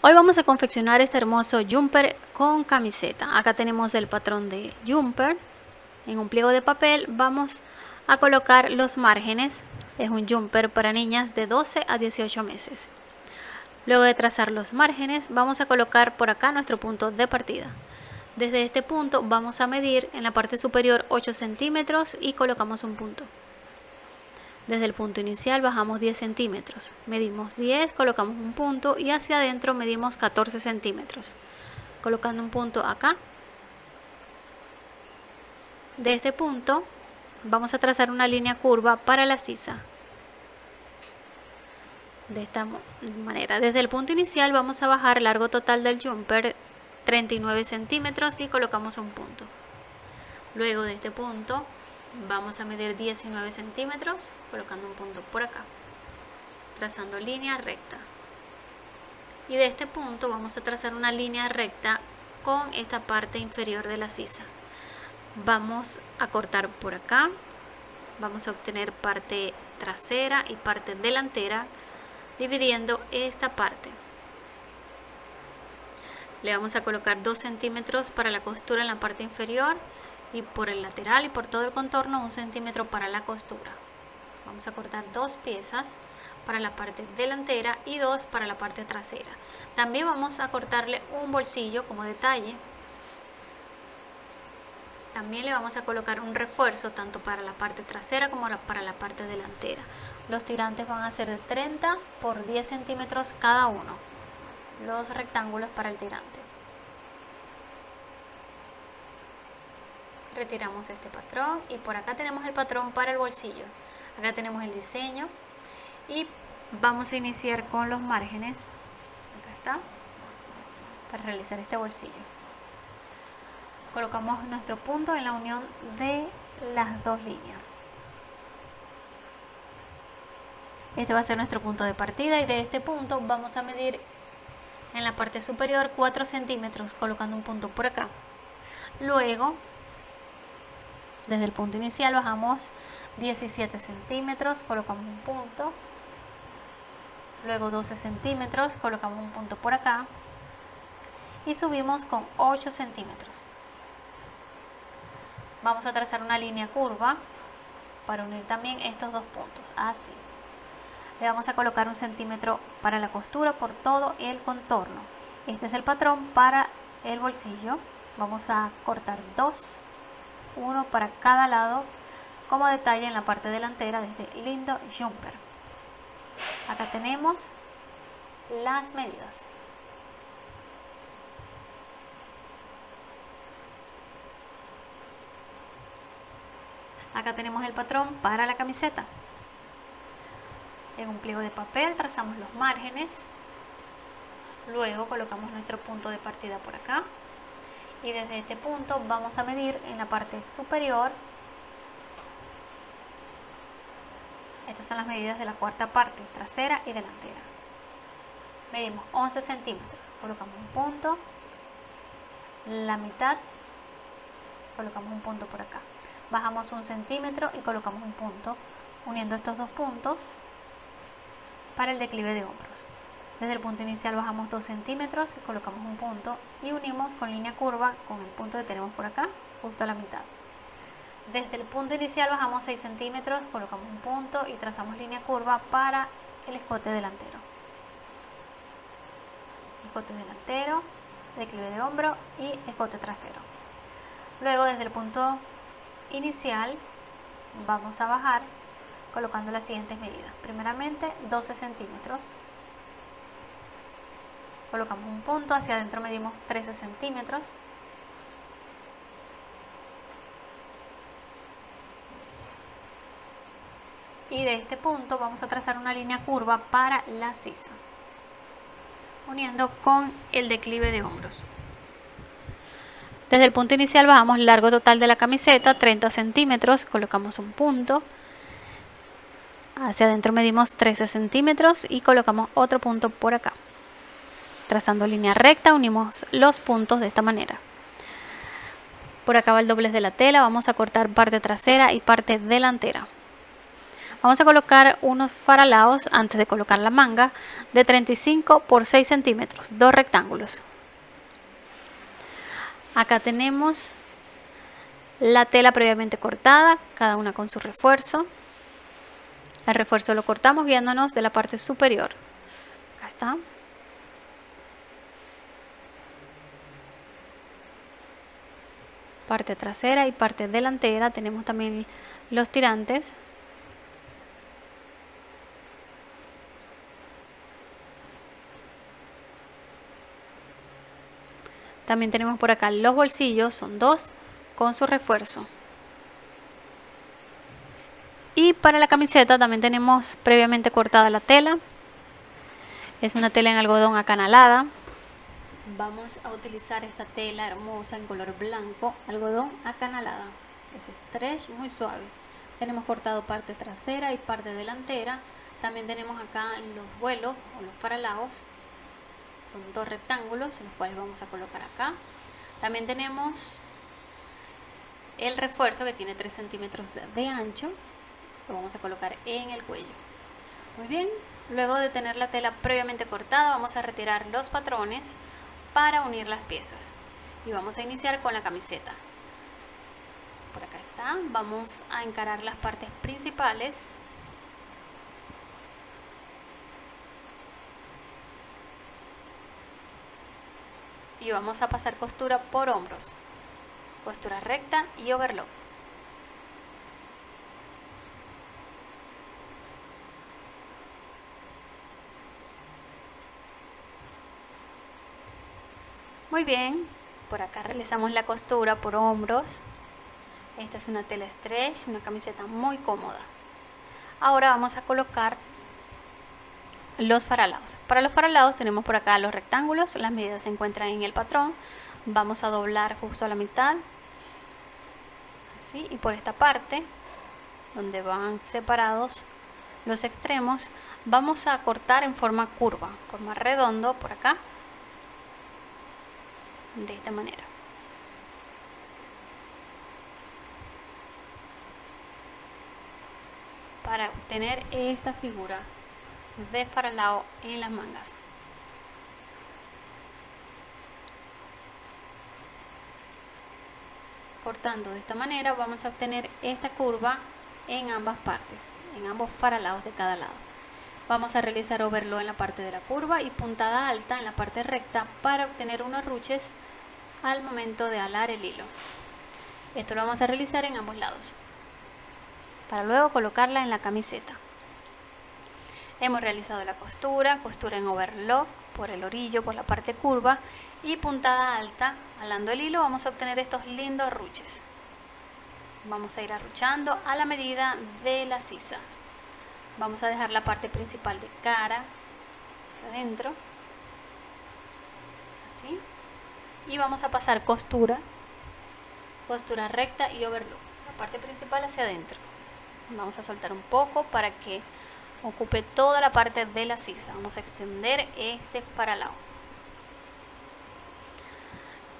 Hoy vamos a confeccionar este hermoso jumper con camiseta. Acá tenemos el patrón de jumper. En un pliego de papel vamos a colocar los márgenes. Es un jumper para niñas de 12 a 18 meses. Luego de trazar los márgenes vamos a colocar por acá nuestro punto de partida. Desde este punto vamos a medir en la parte superior 8 centímetros y colocamos un punto. Desde el punto inicial bajamos 10 centímetros, medimos 10, colocamos un punto y hacia adentro medimos 14 centímetros, colocando un punto acá. De este punto vamos a trazar una línea curva para la sisa. De esta manera, desde el punto inicial vamos a bajar largo total del jumper 39 centímetros y colocamos un punto. Luego de este punto vamos a medir 19 centímetros colocando un punto por acá trazando línea recta. Y de este punto vamos a trazar una línea recta con esta parte inferior de la sisa. Vamos a cortar por acá. Vamos a obtener parte trasera y parte delantera dividiendo esta parte. Le vamos a colocar 2 centímetros para la costura en la parte inferior y por el lateral y por todo el contorno un centímetro para la costura. Vamos a cortar dos piezas para la parte delantera y dos para la parte trasera. También vamos a cortarle un bolsillo como detalle. También le vamos a colocar un refuerzo tanto para la parte trasera como para la parte delantera. Los tirantes van a ser de 30 por 10 centímetros cada uno. Los rectángulos para el tirante retiramos este patrón y por acá tenemos el patrón para el bolsillo. Acá tenemos el diseño y vamos a iniciar con los márgenes. Acá está para realizar este bolsillo. Colocamos nuestro punto en la unión de las dos líneas. Este va a ser nuestro punto de partida y de este punto vamos a medir en la parte superior 4 centímetros colocando un punto por acá. Luego desde el punto inicial bajamos 17 centímetros, colocamos un punto, luego 12 centímetros, colocamos un punto por acá y subimos con 8 centímetros. Vamos a trazar una línea curva para unir también estos dos puntos, así. Le vamos a colocar un centímetro para la costura por todo el contorno. Este es el patrón para el bolsillo. Vamos a cortar dos uno para cada lado como detalle en la parte delantera de este lindo jumper. Acá tenemos las medidas. Acá tenemos el patrón para la camiseta. En un pliego de papel trazamos los márgenes. Luego colocamos nuestro punto de partida por acá y desde este punto vamos a medir en la parte superior. Estas son las medidas de la cuarta parte trasera y delantera. Medimos 11 centímetros. Colocamos un punto la mitad colocamos un punto por acá. Bajamos un centímetro y colocamos un punto uniendo estos dos puntos para el declive de hombros desde el punto inicial bajamos 2 centímetros, colocamos un punto y unimos con línea curva con el punto que tenemos por acá, justo a la mitad. Desde el punto inicial bajamos 6 centímetros, colocamos un punto y trazamos línea curva para el escote delantero. Escote delantero, declive de hombro y escote trasero. Luego desde el punto inicial vamos a bajar colocando las siguientes medidas. Primeramente 12 centímetros colocamos un punto, hacia adentro medimos 13 centímetros. Y de este punto vamos a trazar una línea curva para la sisa, uniendo con el declive de hombros. Desde el punto inicial bajamos largo total de la camiseta, 30 centímetros, colocamos un punto. Hacia adentro medimos 13 centímetros y colocamos otro punto por acá. Trazando línea recta unimos los puntos de esta manera. Por acá va el doblez de la tela, vamos a cortar parte trasera y parte delantera. Vamos a colocar unos faralaos antes de colocar la manga de 35 por 6 centímetros, dos rectángulos. Acá tenemos la tela previamente cortada, cada una con su refuerzo. El refuerzo lo cortamos guiándonos de la parte superior. Acá está. Parte trasera y parte delantera. Tenemos también los tirantes. También tenemos por acá los bolsillos, son dos con su refuerzo. Y para la camiseta también tenemos previamente cortada la tela. Es una tela en algodón acanalada. Vamos a utilizar esta tela hermosa en color blanco, algodón acanalada. Es stretch muy suave. Tenemos cortado parte trasera y parte delantera. También tenemos acá los vuelos o los faralaos. Son dos rectángulos, los cuales vamos a colocar acá. También tenemos el refuerzo que tiene 3 centímetros de ancho lo vamos a colocar en el cuello muy bien luego de tener la tela previamente cortada vamos a retirar los patrones para unir las piezas. Y vamos a iniciar con la camiseta. Por acá está. Vamos a encarar las partes principales. Y vamos a pasar costura por hombros. Costura recta y overlock. Muy bien, por acá realizamos la costura por hombros. Esta es una tela stretch, una camiseta muy cómoda. Ahora vamos a colocar los faralados. Para los faralados tenemos por acá los rectángulos, las medidas se encuentran en el patrón. Vamos a doblar justo a la mitad y por esta parte donde van separados los extremos vamos a cortar en forma curva forma redondo por acá de esta manera para obtener esta figura de faralao en las mangas cortando de esta manera vamos a obtener esta curva en ambas partes, en ambos faralados de cada lado. Vamos a realizar overlock en la parte de la curva y puntada alta en la parte recta para obtener unos ruches al momento de alar el hilo. Esto lo vamos a realizar en ambos lados, para luego colocarla en la camiseta. Hemos realizado la costura, costura en overlock por el orillo, por la parte curva y puntada alta, alando el hilo vamos a obtener estos lindos ruches. Vamos a ir arruchando a la medida de la sisa. Vamos a dejar la parte principal de cara hacia adentro, así, y vamos a pasar costura, costura recta y overlock, la parte principal hacia adentro. Vamos a soltar un poco para que ocupe toda la parte de la sisa. Vamos a extender este faralao.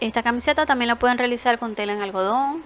Esta camiseta también la pueden realizar con tela en algodón,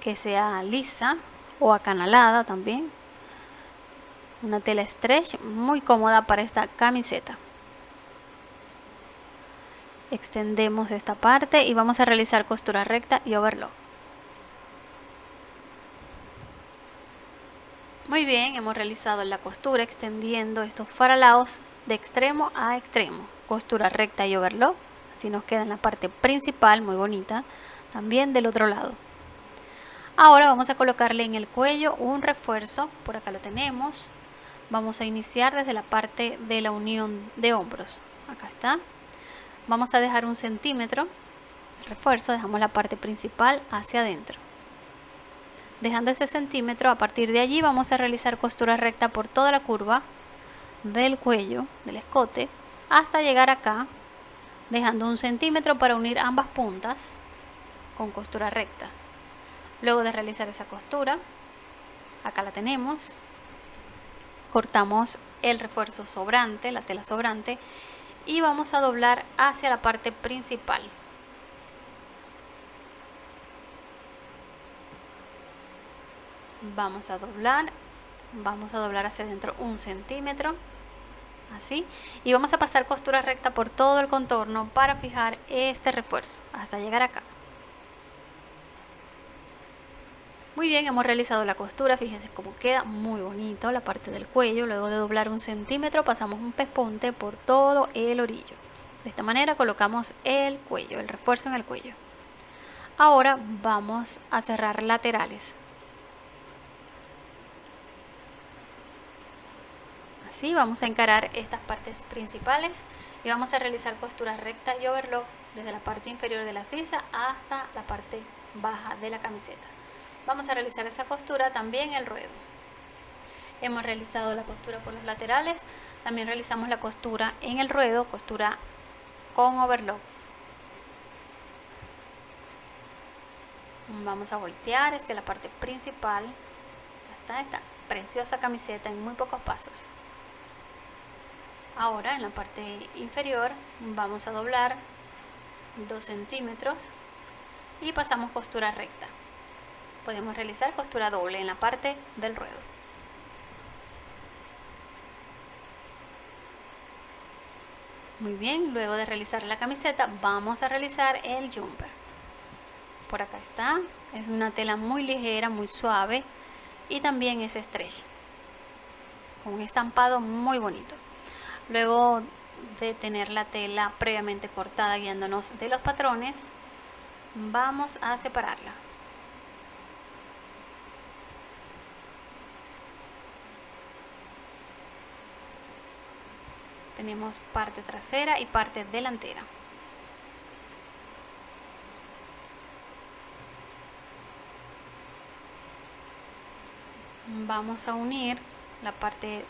que sea lisa o acanalada también. Una tela stretch muy cómoda para esta camiseta. Extendemos esta parte y vamos a realizar costura recta y overlock. Muy bien, hemos realizado la costura extendiendo estos faralaos de extremo a extremo. Costura recta y overlock. Así nos queda en la parte principal, muy bonita. También del otro lado. Ahora vamos a colocarle en el cuello un refuerzo. Por acá lo tenemos. Vamos a iniciar desde la parte de la unión de hombros. Acá está. Vamos a dejar un centímetro. El refuerzo, dejamos la parte principal hacia adentro dejando ese centímetro a partir de allí vamos a realizar costura recta por toda la curva del cuello del escote hasta llegar acá dejando un centímetro para unir ambas puntas con costura recta luego de realizar esa costura acá la tenemos cortamos el refuerzo sobrante la tela sobrante y vamos a doblar hacia la parte principal. Vamos a doblar vamos a doblar hacia adentro un centímetro así y vamos a pasar costura recta por todo el contorno para fijar este refuerzo hasta llegar acá muy bien hemos realizado la costura fíjense cómo queda muy bonito la parte del cuello. Luego de doblar un centímetro pasamos un pespunte por todo el orillo. De esta manera colocamos el cuello el refuerzo en el cuello. Ahora vamos a cerrar laterales. Así vamos a encarar estas partes principales y vamos a realizar costura recta y overlock desde la parte inferior de la sisa hasta la parte baja de la camiseta vamos a realizar esa costura también el ruedo. Hemos realizado la costura por los laterales también realizamos la costura en el ruedo costura con overlock. Vamos a voltear hacia la parte principal. Está esta preciosa camiseta en muy pocos pasos. Ahora en la parte inferior vamos a doblar 2 centímetros y pasamos costura recta. Podemos realizar costura doble en la parte del ruedo. Muy bien, luego de realizar la camiseta vamos a realizar el jumper. Por acá está, es una tela muy ligera, muy suave y también es stretch. Con un estampado muy bonito. Luego de tener la tela previamente cortada guiándonos de los patrones, vamos a separarla. Tenemos parte trasera y parte delantera. Vamos a unir la parte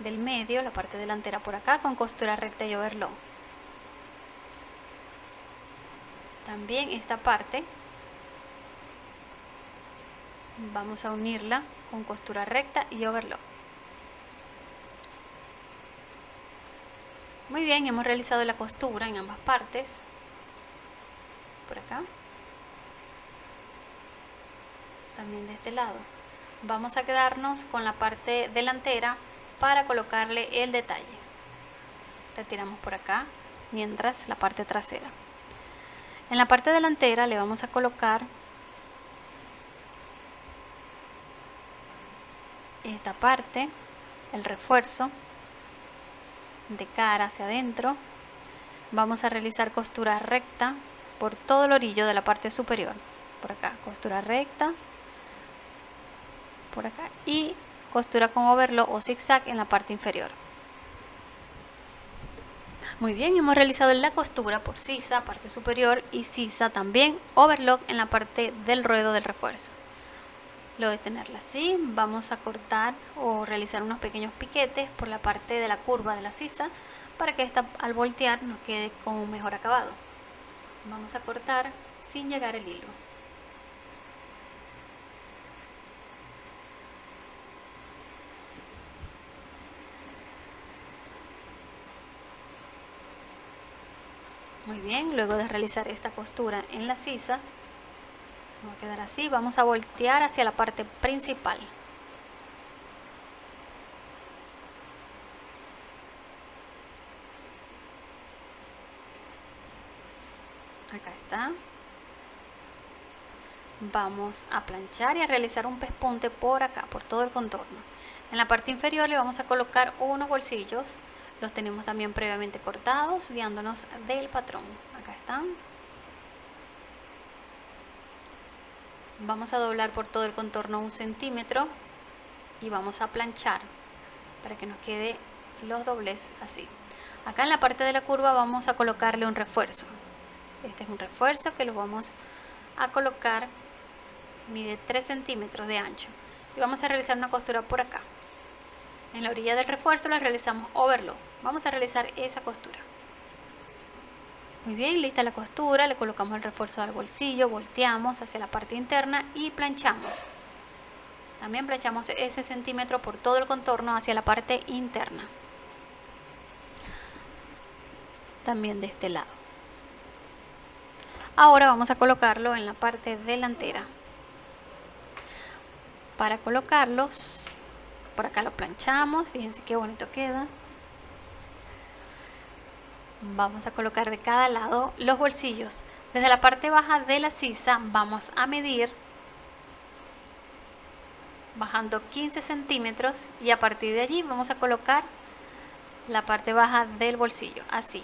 del medio, la parte delantera por acá, con costura recta y overlock. También esta parte vamos a unirla con costura recta y overlock. Muy bien, hemos realizado la costura en ambas partes. Por acá. También de este lado. Vamos a quedarnos con la parte delantera para colocarle el detalle retiramos por acá mientras la parte trasera en la parte delantera le vamos a colocar esta parte el refuerzo de cara hacia adentro vamos a realizar costura recta por todo el orillo de la parte superior por acá costura recta por acá y costura con overlock o zigzag en la parte inferior. Muy bien, hemos realizado la costura por sisa, parte superior y sisa también, overlock en la parte del ruedo del refuerzo. Luego de tenerla así, vamos a cortar o realizar unos pequeños piquetes por la parte de la curva de la sisa para que esta al voltear nos quede con un mejor acabado. Vamos a cortar sin llegar el hilo. Muy bien, luego de realizar esta costura en las sisas, va a quedar así, vamos a voltear hacia la parte principal. Acá está. Vamos a planchar y a realizar un pespunte por acá, por todo el contorno. En la parte inferior le vamos a colocar unos bolsillos los tenemos también previamente cortados, guiándonos del patrón. Acá están. Vamos a doblar por todo el contorno un centímetro y vamos a planchar para que nos quede los dobles así. Acá en la parte de la curva vamos a colocarle un refuerzo. Este es un refuerzo que lo vamos a colocar, mide 3 centímetros de ancho. Y vamos a realizar una costura por acá. En la orilla del refuerzo le realizamos overlock. Vamos a realizar esa costura. Muy bien, lista la costura, le colocamos el refuerzo al bolsillo, volteamos hacia la parte interna y planchamos. También planchamos ese centímetro por todo el contorno hacia la parte interna. También de este lado. Ahora vamos a colocarlo en la parte delantera. para colocarlos por acá lo planchamos fíjense qué bonito queda vamos a colocar de cada lado los bolsillos. Desde la parte baja de la sisa vamos a medir bajando 15 centímetros y a partir de allí vamos a colocar la parte baja del bolsillo así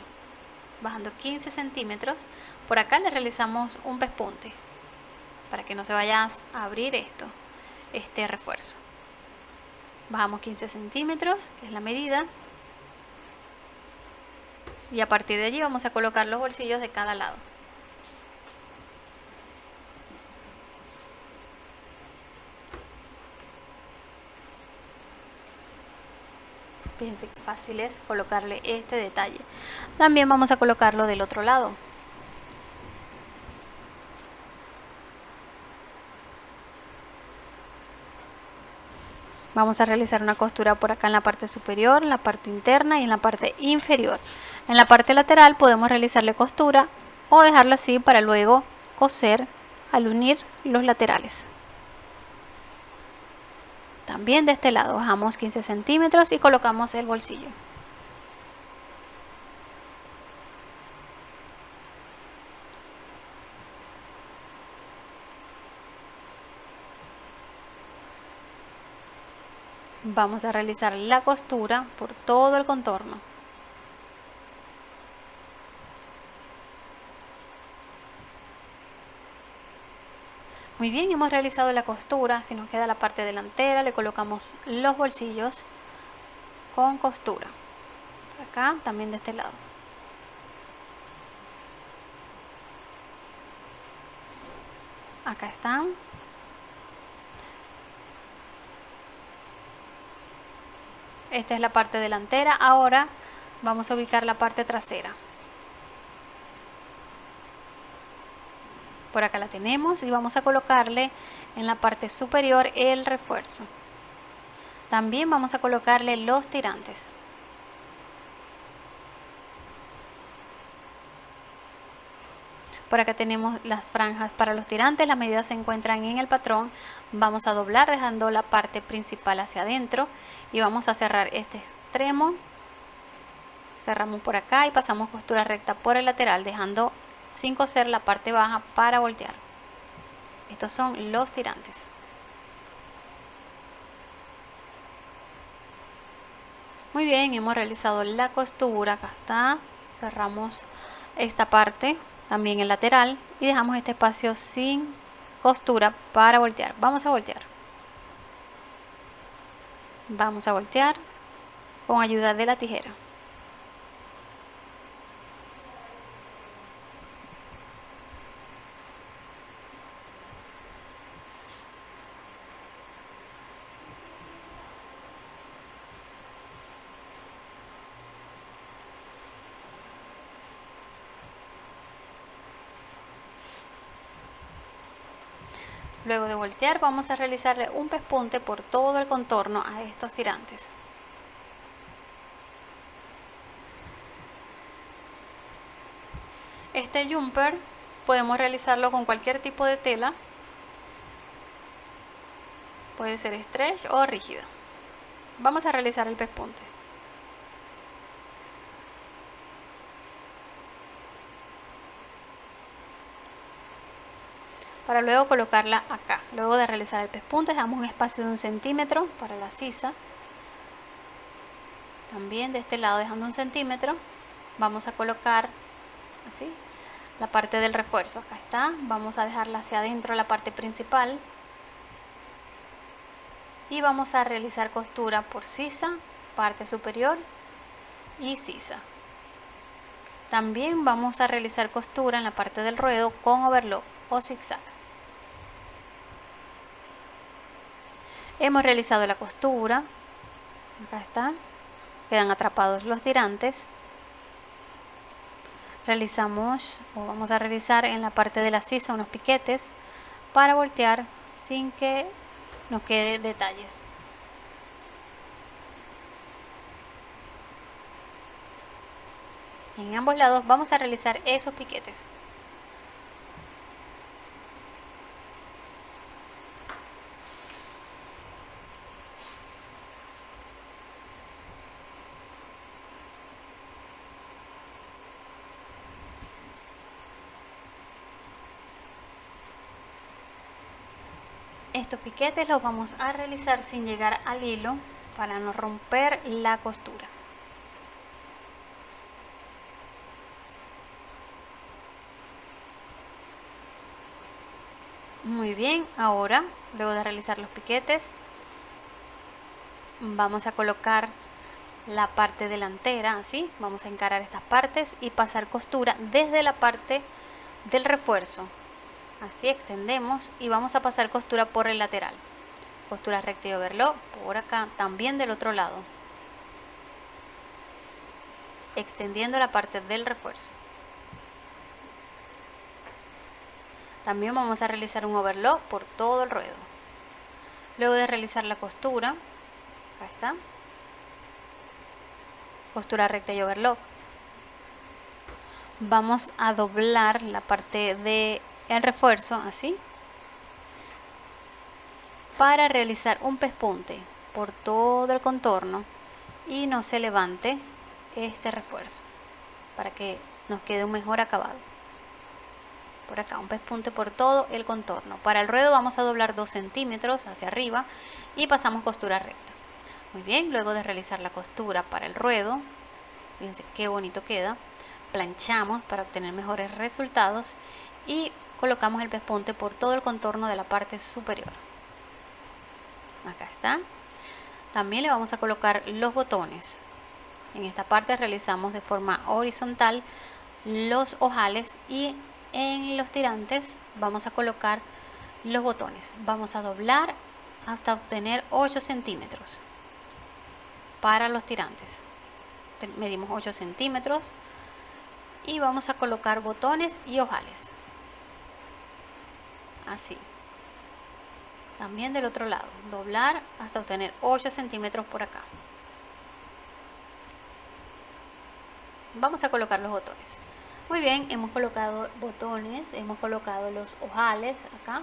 bajando 15 centímetros. Por acá le realizamos un pespunte para que no se vaya a abrir esto este refuerzo. Bajamos 15 centímetros que es la medida y a partir de allí vamos a colocar los bolsillos de cada lado. Fíjense que fácil es colocarle este detalle. También vamos a colocarlo del otro lado vamos a realizar una costura por acá en la parte superior, en la parte interna y en la parte inferior. En la parte lateral podemos realizarle costura o dejarla así para luego coser al unir los laterales. También de este lado bajamos 15 centímetros y colocamos el bolsillo vamos a realizar la costura por todo el contorno. Muy bien hemos realizado la costura si nos queda la parte delantera le colocamos los bolsillos con costura acá también de este lado. Acá están esta es la parte delantera. Ahora vamos a ubicar la parte trasera. Por acá la tenemos y vamos a colocarle en la parte superior el refuerzo. También vamos a colocarle los tirantes por acá tenemos las franjas para los tirantes las medidas se encuentran en el patrón. Vamos a doblar dejando la parte principal hacia adentro y vamos a cerrar este extremo. Cerramos por acá y pasamos costura recta por el lateral dejando sin coser la parte baja para voltear. Estos son los tirantes. Muy bien hemos realizado la costura. Acá está. Cerramos esta parte también el lateral y dejamos este espacio sin costura para voltear. Vamos a voltear. Vamos a voltear con ayuda de la tijera Luego de voltear vamos a realizarle un pespunte por todo el contorno a estos tirantes. Este jumper podemos realizarlo con cualquier tipo de tela. Puede ser stretch o rígida. Vamos a realizar el pespunte. Para luego colocarla acá. Luego de realizar el pespunte damos un espacio de un centímetro para la sisa. También de este lado dejando un centímetro vamos a colocar así la parte del refuerzo. Acá está, vamos a dejarla hacia adentro la parte principal y vamos a realizar costura por sisa, parte superior y sisa. También vamos a realizar costura en la parte del ruedo con overlock zigzag. Hemos realizado la costura, acá está, quedan atrapados los tirantes. Realizamos o vamos a realizar en la parte de la sisa unos piquetes para voltear sin que nos quede detalles. En ambos lados vamos a realizar esos piquetes. Estos piquetes los vamos a realizar sin llegar al hilo para no romper la costura. Muy bien ahora luego de realizar los piquetes vamos a colocar la parte delantera así vamos a encarar estas partes y pasar costura desde la parte del refuerzo así extendemos y vamos a pasar costura por el lateral. Costura recta y overlock por acá también del otro lado. Extendiendo la parte del refuerzo. También vamos a realizar un overlock por todo el ruedo. Luego de realizar la costura acá está. Costura recta y overlock. Vamos a doblar la parte de el refuerzo así para realizar un pespunte por todo el contorno y no se levante este refuerzo para que nos quede un mejor acabado. Por acá un pespunte por todo el contorno. Para el ruedo vamos a doblar 2 centímetros hacia arriba y pasamos costura recta. Muy bien, luego de realizar la costura para el ruedo, fíjense qué bonito queda, planchamos para obtener mejores resultados y colocamos el pespunte por todo el contorno de la parte superior. Acá está. También le vamos a colocar los botones. En esta parte realizamos de forma horizontal los ojales y en los tirantes vamos a colocar los botones. Vamos a doblar hasta obtener 8 centímetros para los tirantes medimos 8 centímetros y vamos a colocar botones y ojales así. También del otro lado. Doblar hasta obtener 8 centímetros por acá. Vamos a colocar los botones. Muy bien hemos colocado botones hemos colocado los ojales acá.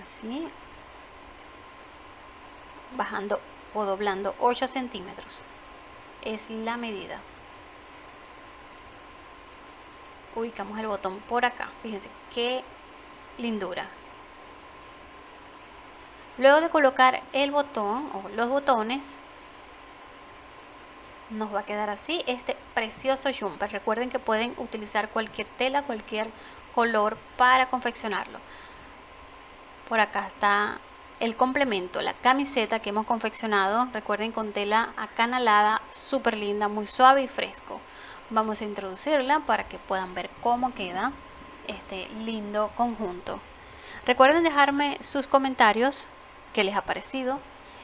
Así. Bajando o doblando 8 centímetros. Es la medida. Ubicamos el botón por acá. Fíjense qué lindura. Luego de colocar el botón o los botones nos va a quedar así este precioso jumper. Recuerden que pueden utilizar cualquier tela cualquier color para confeccionarlo. Por acá está el complemento, la camiseta que hemos confeccionado, recuerden con tela acanalada, súper linda, muy suave y fresco. Vamos a introducirla para que puedan ver cómo queda este lindo conjunto. Recuerden dejarme sus comentarios, qué les ha parecido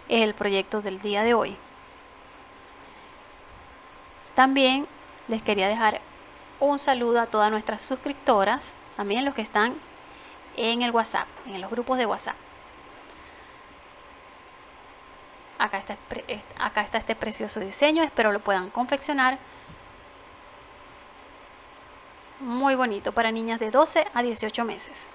el proyecto del día de hoy. También les quería dejar un saludo a todas nuestras suscriptoras, también los que están en el WhatsApp, en los grupos de WhatsApp. acá está, acá está este precioso diseño, espero lo puedan confeccionar. Muy bonito para niñas de 12 a 18 meses.